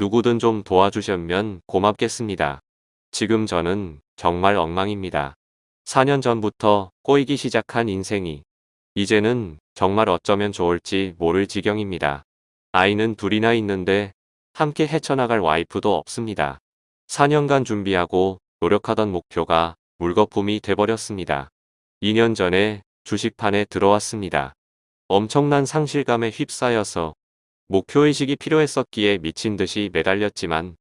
누구든 좀 도와주셨면 고맙겠습니다. 지금 저는 정말 엉망입니다. 4년 전부터 꼬이기 시작한 인생이 이제는 정말 어쩌면 좋을지 모를 지경입니다. 아이는 둘이나 있는데 함께 헤쳐나갈 와이프도 없습니다. 4년간 준비하고 노력하던 목표가 물거품이 돼버렸습니다. 2년 전에 주식판에 들어왔습니다. 엄청난 상실감에 휩싸여서 목표의식이 필요했었기에 미친 듯이 매달렸지만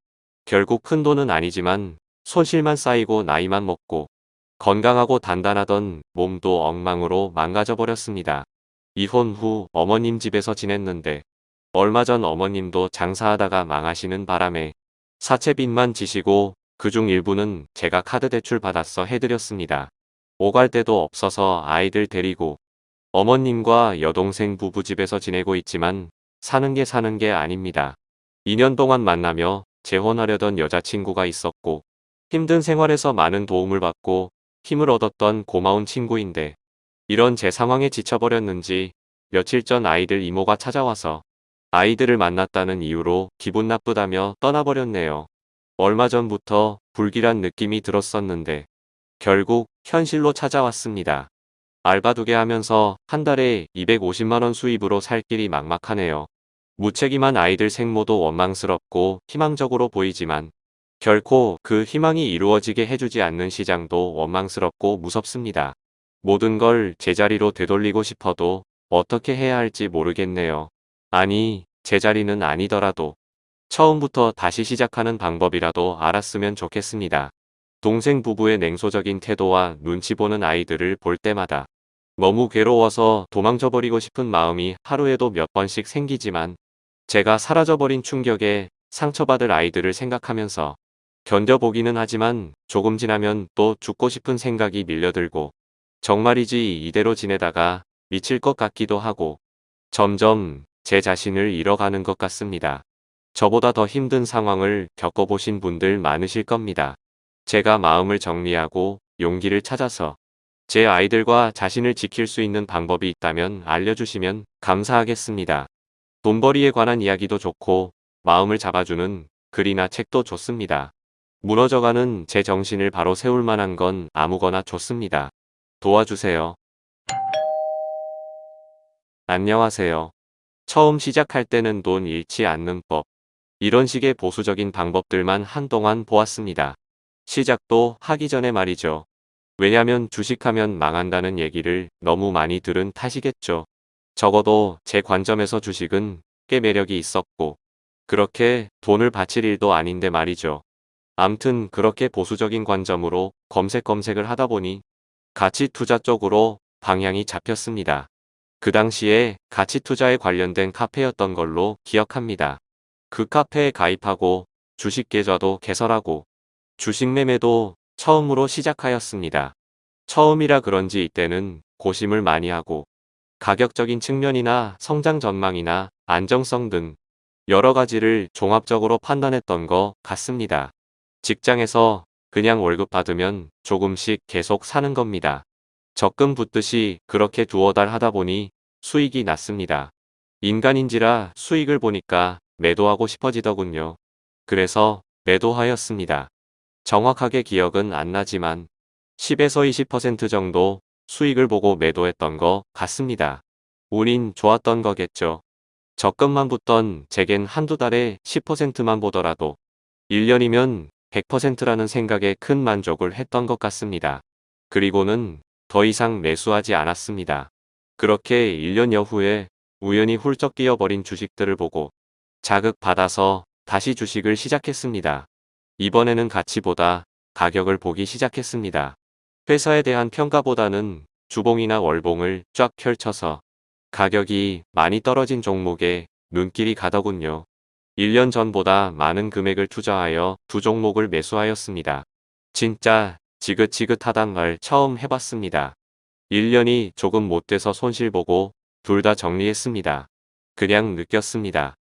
결국 큰 돈은 아니지만 손실만 쌓이고 나이만 먹고 건강하고 단단하던 몸도 엉망으로 망가져 버렸습니다. 이혼 후 어머님 집에서 지냈는데 얼마 전 어머님도 장사하다가 망하시는 바람에 사채빚만 지시고 그중 일부는 제가 카드 대출 받았어 해드렸습니다. 오갈 데도 없어서 아이들 데리고 어머님과 여동생 부부 집에서 지내고 있지만 사는 게 사는 게 아닙니다. 2년 동안 만나며 재혼하려던 여자친구가 있었고 힘든 생활에서 많은 도움을 받고 힘을 얻었던 고마운 친구인데 이런 제 상황에 지쳐버렸는지 며칠 전 아이들 이모가 찾아와서 아이들을 만났다는 이유로 기분 나쁘다며 떠나버렸네요. 얼마 전부터 불길한 느낌이 들었었는데 결국 현실로 찾아왔습니다. 알바 두 개 하면서 한 달에 250만원 수입으로 살 길이 막막하네요. 무책임한 아이들 생모도 원망스럽고 희망적으로 보이지만 결코 그 희망이 이루어지게 해주지 않는 시장도 원망스럽고 무섭습니다. 모든 걸 제자리로 되돌리고 싶어도 어떻게 해야 할지 모르겠네요. 아니, 제자리는 아니더라도 처음부터 다시 시작하는 방법이라도 알았으면 좋겠습니다. 동생 부부의 냉소적인 태도와 눈치 보는 아이들을 볼 때마다 너무 괴로워서 도망쳐버리고 싶은 마음이 하루에도 몇 번씩 생기지만 제가 사라져버린 충격에 상처받을 아이들을 생각하면서 견뎌보기는 하지만 조금 지나면 또 죽고 싶은 생각이 밀려들고 정말이지 이대로 지내다가 미칠 것 같기도 하고 점점 제 자신을 잃어가는 것 같습니다. 저보다 더 힘든 상황을 겪어보신 분들 많으실 겁니다. 제가 마음을 정리하고 용기를 찾아서 제 아이들과 자신을 지킬 수 있는 방법이 있다면 알려주시면 감사하겠습니다. 돈벌이에 관한 이야기도 좋고 마음을 잡아주는 글이나 책도 좋습니다. 무너져가는 제 정신을 바로 세울 만한 건 아무거나 좋습니다. 도와주세요. 안녕하세요. 처음 시작할 때는 돈 잃지 않는 법. 이런 식의 보수적인 방법들만 한동안 보았습니다. 시작도 하기 전에 말이죠. 왜냐면 주식하면 망한다는 얘기를 너무 많이 들은 탓이겠죠. 적어도 제 관점에서 주식은 꽤 매력이 있었고 그렇게 돈을 바칠 일도 아닌데 말이죠. 암튼 그렇게 보수적인 관점으로 검색 검색을 하다 보니 가치 투자 쪽으로 방향이 잡혔습니다. 그 당시에 가치 투자에 관련된 카페였던 걸로 기억합니다. 그 카페에 가입하고 주식 계좌도 개설하고 주식 매매도 처음으로 시작하였습니다. 처음이라 그런지 이때는 고심을 많이 하고 가격적인 측면이나 성장 전망이나 안정성 등 여러 가지를 종합적으로 판단했던 것 같습니다. 직장에서 그냥 월급 받으면 조금씩 계속 사는 겁니다. 적금 붙듯이 그렇게 두어 달 하다 보니 수익이 났습니다. 인간인지라 수익을 보니까 매도하고 싶어지더군요. 그래서 매도하였습니다. 정확하게 기억은 안 나지만 10에서 20% 정도 수익을 보고 매도했던 것 같습니다. 운인 좋았던 거겠죠. 적금만 붙던 제겐 한두 달에 10%만 보더라도 1년이면 100%라는 생각에 큰 만족을 했던 것 같습니다. 그리고는 더 이상 매수하지 않았습니다. 그렇게 1년여 후에 우연히 훌쩍 뛰어버린 주식들을 보고 자극받아서 다시 주식을 시작했습니다. 이번에는 가치보다 가격을 보기 시작했습니다. 회사에 대한 평가보다는 주봉이나 월봉을 쫙 펼쳐서 가격이 많이 떨어진 종목에 눈길이 가더군요. 1년 전보다 많은 금액을 투자하여 두 종목을 매수하였습니다. 진짜 지긋지긋하단 말 처음 해봤습니다. 1년이 조금 못돼서 손실보고 둘 다 정리했습니다. 그냥 느꼈습니다.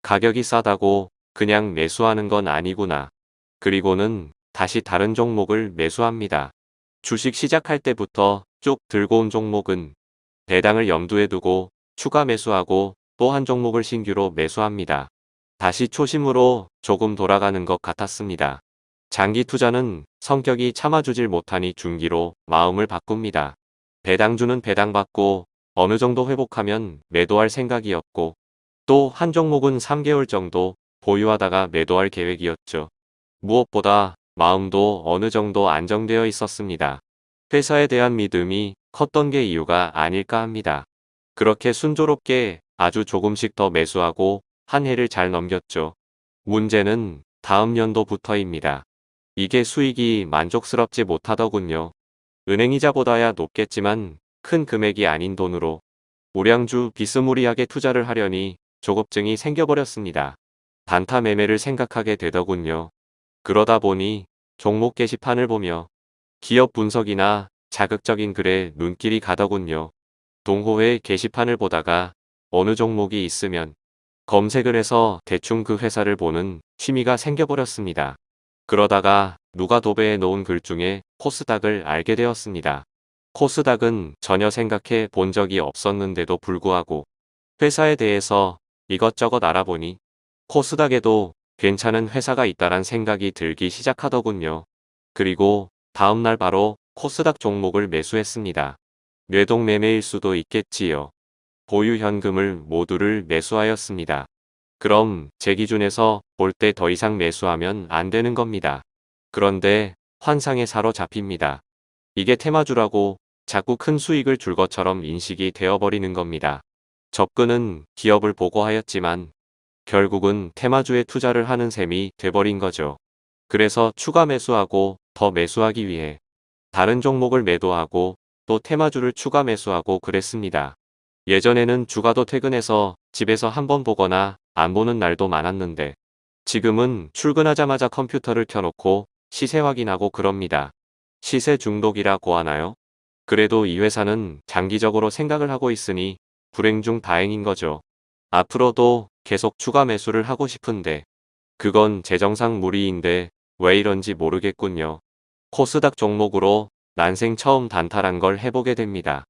가격이 싸다고 그냥 매수하는 건 아니구나. 그리고는 다시 다른 종목을 매수합니다. 주식 시작할 때부터 쭉 들고 온 종목은 배당을 염두에 두고 추가 매수하고 또 한 종목을 신규로 매수합니다. 다시 초심으로 조금 돌아가는 것 같았습니다. 장기 투자는 성격이 참아주질 못하니 중기로 마음을 바꿉니다. 배당주는 배당받고 어느 정도 회복하면 매도할 생각이었고 또 한 종목은 3개월 정도 보유하다가 매도할 계획이었죠. 무엇보다 마음도 어느 정도 안정되어 있었습니다. 회사에 대한 믿음이 컸던 게 이유가 아닐까 합니다. 그렇게 순조롭게 아주 조금씩 더 매수하고 한 해를 잘 넘겼죠. 문제는 다음 연도부터입니다. 이게 수익이 만족스럽지 못하더군요. 은행이자보다야 높겠지만 큰 금액이 아닌 돈으로 우량주 비스무리하게 투자를 하려니 조급증이 생겨버렸습니다. 단타 매매를 생각하게 되더군요. 그러다 보니 종목 게시판을 보며 기업 분석이나 자극적인 글에 눈길이 가더군요. 동호회 게시판을 보다가 어느 종목이 있으면 검색을 해서 대충 그 회사를 보는 취미가 생겨버렸습니다. 그러다가 누가 도배해 놓은 글 중에 코스닥을 알게 되었습니다. 코스닥은 전혀 생각해 본 적이 없었는데도 불구하고 회사에 대해서 이것저것 알아보니 코스닥에도 괜찮은 회사가 있다란 생각이 들기 시작하더군요. 그리고 다음날 바로 코스닥 종목을 매수했습니다. 뇌동 매매일 수도 있겠지요. 보유 현금을 모두를 매수하였습니다. 그럼 제 기준에서 볼 때 더 이상 매수하면 안 되는 겁니다. 그런데 환상에 사로잡힙니다. 이게 테마주라고 자꾸 큰 수익을 줄 것처럼 인식이 되어버리는 겁니다. 접근은 기업을 보고 하였지만 결국은 테마주에 투자를 하는 셈이 돼버린 거죠. 그래서 추가 매수하고 더 매수하기 위해 다른 종목을 매도하고 또 테마주를 추가 매수하고 그랬습니다. 예전에는 주가도 퇴근해서 집에서 한번 보거나 안 보는 날도 많았는데 지금은 출근하자마자 컴퓨터를 켜놓고 시세 확인하고 그럽니다. 시세 중독이라고 하나요? 그래도 이 회사는 장기적으로 생각을 하고 있으니 불행 중 다행인 거죠. 앞으로도 계속 추가 매수를 하고 싶은데 그건 재정상 무리인데 왜 이런지 모르겠군요. 코스닥 종목으로 난생 처음 단타란 걸 해보게 됩니다.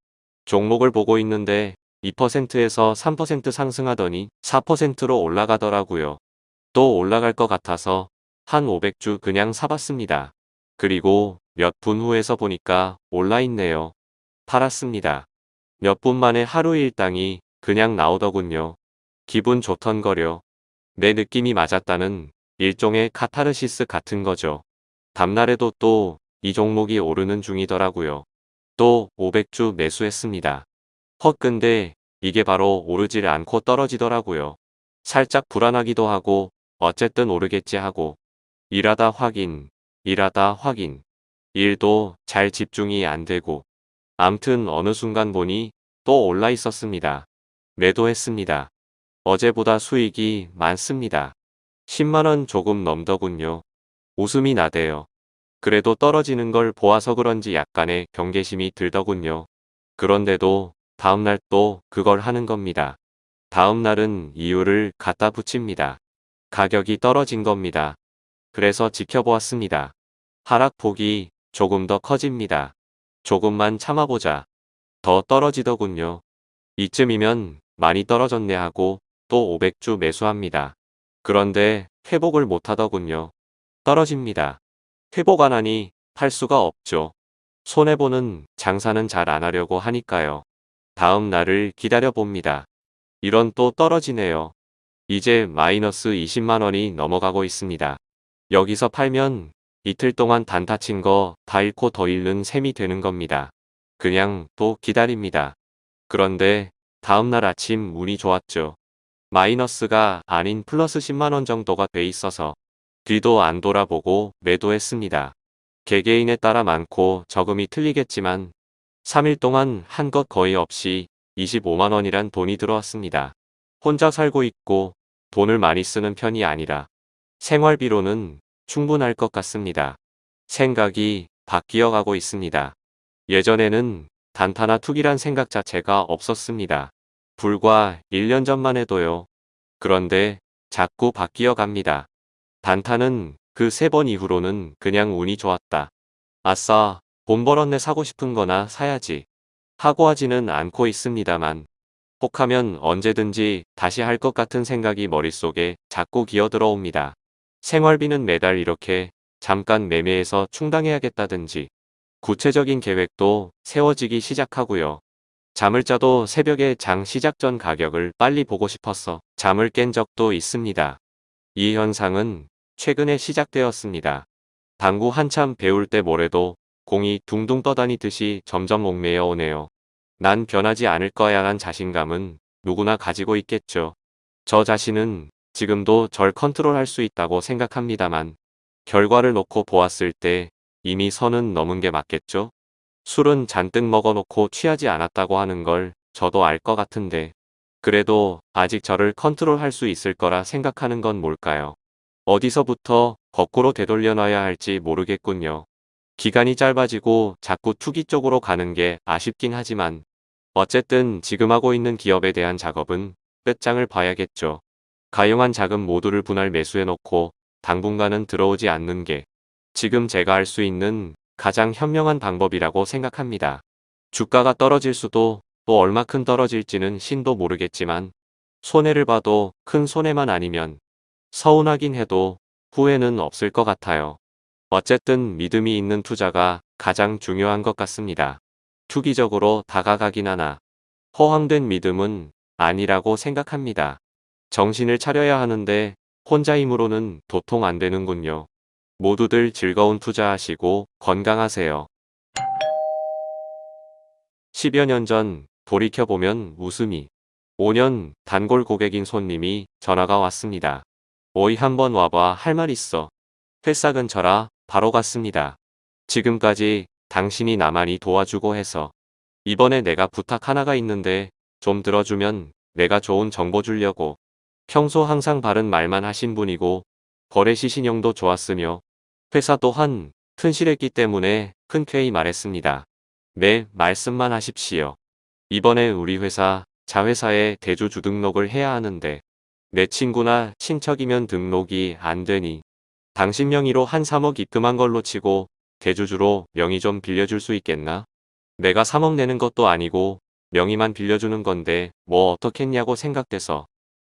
종목을 보고 있는데 2%에서 3% 상승하더니 4%로 올라가더라고요. 또 올라갈 것 같아서 한 500주 그냥 사봤습니다. 그리고 몇 분 후에서 보니까 올라있네요. 팔았습니다. 몇 분 만에 하루 일당이 그냥 나오더군요. 기분 좋던거려. 내 느낌이 맞았다는 일종의 카타르시스 같은 거죠. 다음날에도 또 이 종목이 오르는 중이더라고요. 또 500주 매수했습니다. 헛 근데 이게 바로 오르질 않고 떨어지더라고요. 살짝 불안하기도 하고 어쨌든 오르겠지 하고 일하다 확인, 일하다 확인. 일도 잘 집중이 안 되고 암튼 어느 순간 보니 또 올라 있었습니다. 매도했습니다. 어제보다 수익이 많습니다. 10만원 조금 넘더군요. 웃음이 나대요. 그래도 떨어지는 걸 보아서 그런지 약간의 경계심이 들더군요. 그런데도 다음날 또 그걸 하는 겁니다. 다음날은 이유를 갖다 붙입니다. 가격이 떨어진 겁니다. 그래서 지켜보았습니다. 하락폭이 조금 더 커집니다. 조금만 참아보자. 더 떨어지더군요. 이쯤이면 많이 떨어졌네 하고 또 500주 매수합니다. 그런데 회복을 못하더군요. 떨어집니다. 회복 안 하니 팔 수가 없죠. 손해보는 장사는 잘 안 하려고 하니까요. 다음 날을 기다려봅니다. 이런 또 떨어지네요. 이제 마이너스 20만원이 넘어가고 있습니다. 여기서 팔면 이틀 동안 단타 친 거 다 잃고 더 잃는 셈이 되는 겁니다. 그냥 또 기다립니다. 그런데 다음날 아침 운이 좋았죠. 마이너스가 아닌 플러스 10만원 정도가 돼 있어서 뒤도 안 돌아보고 매도했습니다. 개개인에 따라 많고 적음이 틀리겠지만 3일 동안 한 것 거의 없이 25만원이란 돈이 들어왔습니다. 혼자 살고 있고 돈을 많이 쓰는 편이 아니라 생활비로는 충분할 것 같습니다. 생각이 바뀌어 가고 있습니다. 예전에는 단타나 투기란 생각 자체가 없었습니다. 불과 1년 전만 해도요. 그런데 자꾸 바뀌어 갑니다. 단타는 그 세 번 이후로는 그냥 운이 좋았다. 아싸, 돈 벌었네 사고 싶은 거나 사야지. 하고 하지는 않고 있습니다만 혹하면 언제든지 다시 할 것 같은 생각이 머릿속에 자꾸 기어들어옵니다. 생활비는 매달 이렇게 잠깐 매매해서 충당해야겠다든지 구체적인 계획도 세워지기 시작하고요. 잠을 자도 새벽에 장 시작 전 가격을 빨리 보고 싶어서 잠을 깬 적도 있습니다. 이 현상은 최근에 시작되었습니다. 당구 한참 배울 때 모래도 공이 둥둥 떠다니듯이 점점 옥매여 오네요. 난 변하지 않을 거야 란 자신감은 누구나 가지고 있겠죠. 저 자신은 지금도 절 컨트롤할 수 있다고 생각합니다만 결과를 놓고 보았을 때 이미 선은 넘은 게 맞겠죠? 술은 잔뜩 먹어놓고 취하지 않았다고 하는 걸 저도 알 것 같은데 그래도 아직 저를 컨트롤할 수 있을 거라 생각하는 건 뭘까요? 어디서부터 거꾸로 되돌려 놔야 할지 모르겠군요. 기간이 짧아지고 자꾸 투기 쪽으로 가는 게 아쉽긴 하지만 어쨌든 지금 하고 있는 기업에 대한 작업은 끝장을 봐야겠죠. 가용한 자금 모두를 분할 매수해놓고 당분간은 들어오지 않는 게 지금 제가 할 수 있는 가장 현명한 방법이라고 생각합니다. 주가가 떨어질 수도 또 얼마큼 떨어질지는 신도 모르겠지만 손해를 봐도 큰 손해만 아니면 서운하긴 해도 후회는 없을 것 같아요. 어쨌든 믿음이 있는 투자가 가장 중요한 것 같습니다. 투기적으로 다가가긴 하나 허황된 믿음은 아니라고 생각합니다. 정신을 차려야 하는데 혼자 힘으로는 도통 안 되는군요. 모두들 즐거운 투자하시고 건강하세요. 10여 년 전 돌이켜보면 웃음이 5년 단골 고객인 손님이 전화가 왔습니다. 오이 한번 와봐 할 말 있어. 회사 근처라 바로 갔습니다. 지금까지 당신이 나만이 도와주고 해서 이번에 내가 부탁 하나가 있는데 좀 들어주면 내가 좋은 정보 주려고 평소 항상 바른 말만 하신 분이고 거래 시신용도 좋았으며 회사 또한 튼실했기 때문에 흔쾌히 말했습니다. 네, 말씀만 하십시오. 이번에 우리 회사 자회사에 대주주 등록을 해야 하는데 내 친구나 친척이면 등록이 안 되니 당신 명의로 한 3억 입금한 걸로 치고 대주주로 명의 좀 빌려줄 수 있겠나? 내가 3억 내는 것도 아니고 명의만 빌려주는 건데 뭐 어떻겠냐고 생각돼서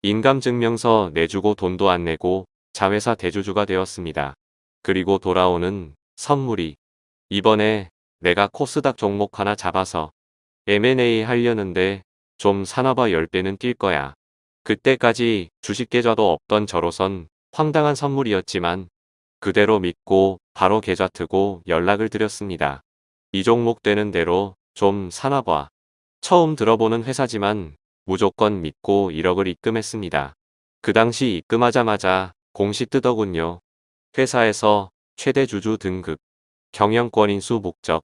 인감증명서 내주고 돈도 안 내고 자회사 대주주가 되었습니다. 그리고 돌아오는 선물이 이번에 내가 코스닥 종목 하나 잡아서 M&A 하려는데 좀 사나봐 10배는 뛸 거야. 그때까지 주식 계좌도 없던 저로선 황당한 선물이었지만 그대로 믿고 바로 계좌 트고 연락을 드렸습니다. 이 종목 되는 대로 좀 사나봐. 처음 들어보는 회사지만 무조건 믿고 1억을 입금했습니다. 그 당시 입금하자마자 공시 뜨더군요. 회사에서 최대 주주 등급, 경영권 인수 목적,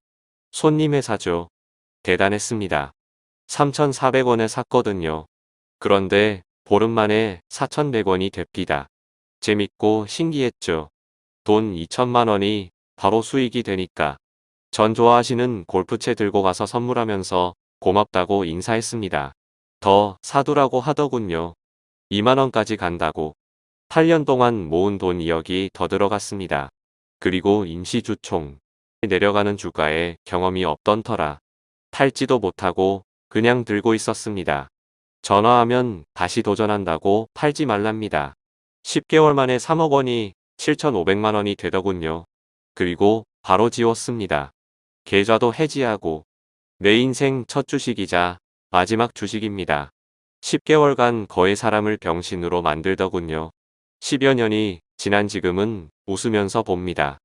손님 회사죠. 대단했습니다. 3,400원에 샀거든요. 그런데 보름 만에 4,100원이 됩니다. 재밌고 신기했죠. 돈 2천만 원이 바로 수익이 되니까 전 좋아하시는 골프채 들고 가서 선물하면서 고맙다고 인사했습니다. 더 사두라고 하더군요. 2만원까지 간다고. 8년 동안 모은 돈 2억이 더 들어갔습니다. 그리고 임시주총. 내려가는 주가에 경험이 없던 터라 팔지도 못하고 그냥 들고 있었습니다. 전화하면 다시 도전한다고 팔지 말랍니다. 10개월 만에 3억 원이 7,500만 원이 되더군요. 그리고 바로 지웠습니다. 계좌도 해지하고 내 인생 첫 주식이자 마지막 주식입니다. 10개월간 거의 사람을 병신으로 만들더군요. 10여 년이 지난 지금은 웃으면서 봅니다.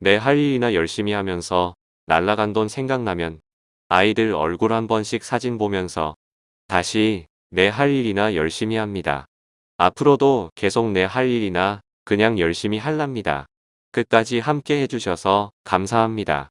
내 할 일이나 열심히 하면서 날라간 돈 생각나면 아이들 얼굴 한 번씩 사진 보면서 다시 내 할 일이나 열심히 합니다. 앞으로도 계속 내 할 일이나 그냥 열심히 할랍니다. 끝까지 함께 해주셔서 감사합니다.